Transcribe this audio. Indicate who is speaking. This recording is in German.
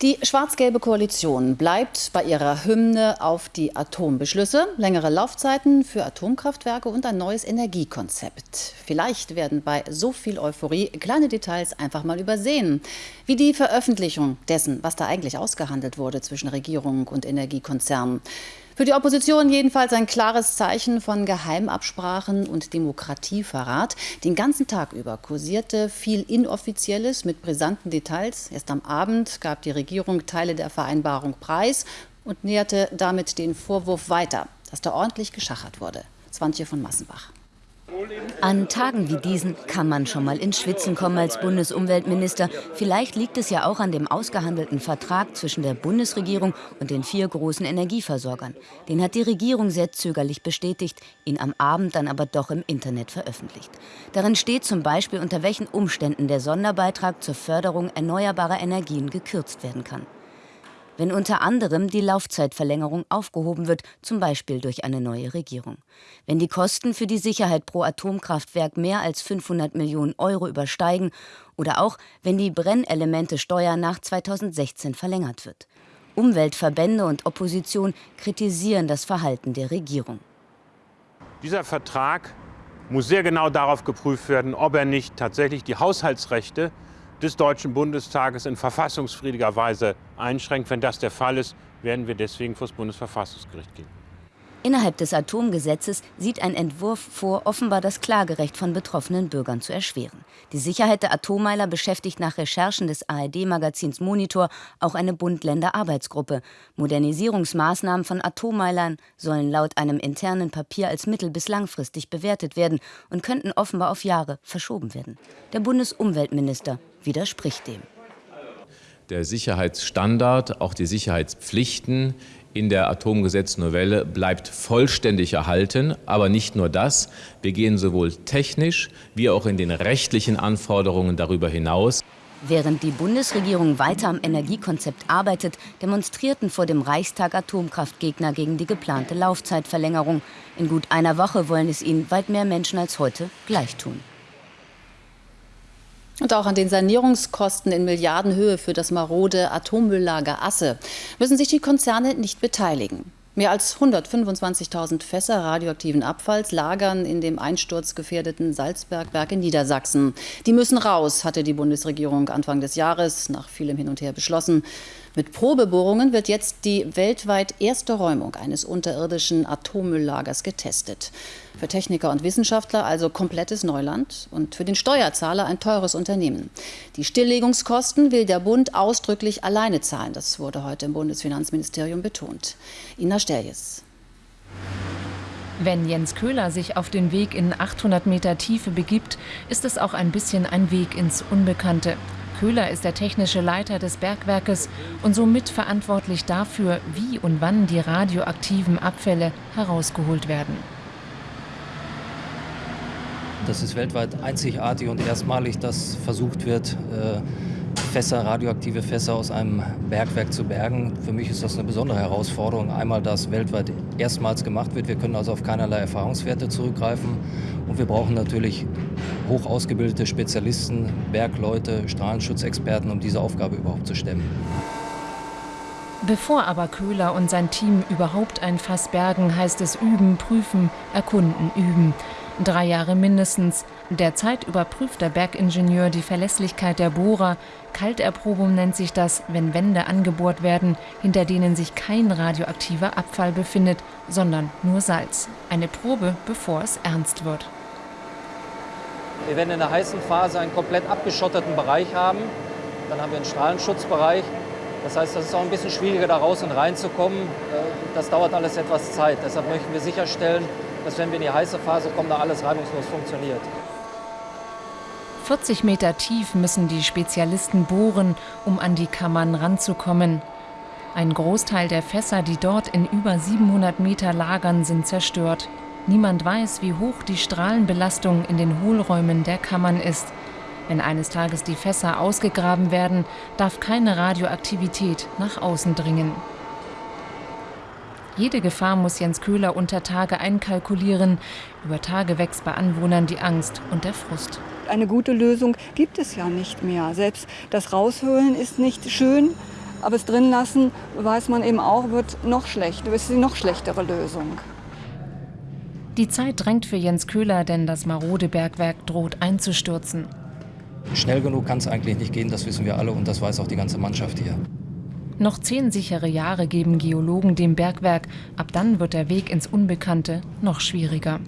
Speaker 1: Die schwarz-gelbe Koalition bleibt bei ihrer Hymne auf die Atombeschlüsse, längere Laufzeiten für Atomkraftwerke und ein neues Energiekonzept. Vielleicht werden bei so viel Euphorie kleine Details einfach mal übersehen, wie die Veröffentlichung dessen, was da eigentlich ausgehandelt wurde zwischen Regierung und Energiekonzernen. Für die Opposition jedenfalls ein klares Zeichen von Geheimabsprachen und Demokratieverrat. Den ganzen Tag über kursierte viel Inoffizielles mit brisanten Details. Erst am Abend gab die Regierung Teile der Vereinbarung preis und näherte damit den Vorwurf weiter, dass da ordentlich geschachert wurde. Swantje von Massenbach.
Speaker 2: An Tagen wie diesen kann man schon mal ins Schwitzen kommen als Bundesumweltminister. Vielleicht liegt es ja auch an dem ausgehandelten Vertrag zwischen der Bundesregierung und den vier großen Energieversorgern. Den hat die Regierung sehr zögerlich bestätigt, ihn am Abend dann aber doch im Internet veröffentlicht. Darin steht zum Beispiel, unter welchen Umständen der Sonderbeitrag zur Förderung erneuerbarer Energien gekürzt werden kann wenn unter anderem die Laufzeitverlängerung aufgehoben wird, zum Beispiel durch eine neue Regierung. Wenn die Kosten für die Sicherheit pro Atomkraftwerk mehr als 500 Millionen Euro übersteigen oder auch wenn die Brennelemente-Steuer nach 2016 verlängert wird. Umweltverbände und Opposition kritisieren das Verhalten der Regierung.
Speaker 3: Dieser Vertrag muss sehr genau darauf geprüft werden, ob er nicht tatsächlich die Haushaltsrechte des Deutschen Bundestages in verfassungsfriediger Weise einschränkt. Wenn das der Fall ist, werden wir deswegen vor das Bundesverfassungsgericht gehen.
Speaker 2: Innerhalb des Atomgesetzes sieht ein Entwurf vor, offenbar das Klagerecht von betroffenen Bürgern zu erschweren. Die Sicherheit der Atommeiler beschäftigt nach Recherchen des ARD-Magazins Monitor auch eine Bund-Länder-Arbeitsgruppe. Modernisierungsmaßnahmen von Atommeilern sollen laut einem internen Papier als mittel- bis langfristig bewertet werden und könnten offenbar auf Jahre verschoben werden. Der Bundesumweltminister widerspricht dem.
Speaker 4: Der Sicherheitsstandard, auch die Sicherheitspflichten in der Atomgesetznovelle bleibt vollständig erhalten. Aber nicht nur das. Wir gehen sowohl technisch wie auch in den rechtlichen Anforderungen darüber hinaus.
Speaker 2: Während die Bundesregierung weiter am Energiekonzept arbeitet, demonstrierten vor dem Reichstag Atomkraftgegner gegen die geplante Laufzeitverlängerung. In gut einer Woche wollen es ihnen weit mehr Menschen als heute gleich tun.
Speaker 1: Und auch an den Sanierungskosten in Milliardenhöhe für das marode Atommülllager Asse müssen sich die Konzerne nicht beteiligen. Mehr als 125.000 Fässer radioaktiven Abfalls lagern in dem einsturzgefährdeten Salzbergwerk in Niedersachsen. Die müssen raus, hatte die Bundesregierung Anfang des Jahres nach vielem Hin und Her beschlossen. Mit Probebohrungen wird jetzt die weltweit erste Räumung eines unterirdischen Atommülllagers getestet. Für Techniker und Wissenschaftler also komplettes Neuland und für den Steuerzahler ein teures Unternehmen. Die Stilllegungskosten will der Bund ausdrücklich alleine zahlen. Das wurde heute im Bundesfinanzministerium betont. Ina Sterjes.
Speaker 5: Wenn Jens Köhler sich auf den Weg in 800 Meter Tiefe begibt, ist es auch ein bisschen ein Weg ins Unbekannte. Köhler ist der technische Leiter des Bergwerkes und somit verantwortlich dafür, wie und wann die radioaktiven Abfälle herausgeholt werden.
Speaker 6: Das ist weltweit einzigartig und erstmalig, dass versucht wird, äh, Fässer, radioaktive Fässer aus einem Bergwerk zu bergen. Für mich ist das eine besondere Herausforderung. Einmal, dass weltweit erstmals gemacht wird. Wir können also auf keinerlei Erfahrungswerte zurückgreifen. Und wir brauchen natürlich hoch ausgebildete Spezialisten, Bergleute, Strahlenschutzexperten, um diese Aufgabe überhaupt zu stemmen.
Speaker 5: Bevor aber Köhler und sein Team überhaupt ein Fass bergen, heißt es üben, prüfen, erkunden, üben. Drei Jahre mindestens. Derzeit überprüft der Bergingenieur die Verlässlichkeit der Bohrer. Kalterprobung nennt sich das, wenn Wände angebohrt werden, hinter denen sich kein radioaktiver Abfall befindet, sondern nur Salz. Eine Probe, bevor es ernst wird.
Speaker 6: Wir werden in der heißen Phase einen komplett abgeschotteten Bereich haben. Dann haben wir einen Strahlenschutzbereich. Das heißt, das ist auch ein bisschen schwieriger, da raus und reinzukommen. Äh, das dauert alles etwas Zeit. Deshalb möchten wir sicherstellen, dass wenn wir in die heiße Phase kommen, da alles reibungslos funktioniert.
Speaker 5: 40 Meter tief müssen die Spezialisten bohren, um an die Kammern ranzukommen. Ein Großteil der Fässer, die dort in über 700 Meter lagern, sind zerstört. Niemand weiß, wie hoch die Strahlenbelastung in den Hohlräumen der Kammern ist. Wenn eines Tages die Fässer ausgegraben werden, darf keine Radioaktivität nach außen dringen. Jede Gefahr muss Jens Köhler unter Tage einkalkulieren. Über Tage wächst bei Anwohnern die Angst und der Frust.
Speaker 7: Eine gute Lösung gibt es ja nicht mehr. Selbst das Raushöhlen ist nicht schön. Aber es drin lassen, weiß man eben auch, wird noch schlechter, ist die noch schlechtere Lösung.
Speaker 5: Die Zeit drängt für Jens Köhler, denn das marode Bergwerk droht einzustürzen.
Speaker 6: Schnell genug kann es eigentlich nicht gehen, das wissen wir alle und das weiß auch die ganze Mannschaft hier.
Speaker 5: Noch zehn sichere Jahre geben Geologen dem Bergwerk. Ab dann wird der Weg ins Unbekannte noch schwieriger.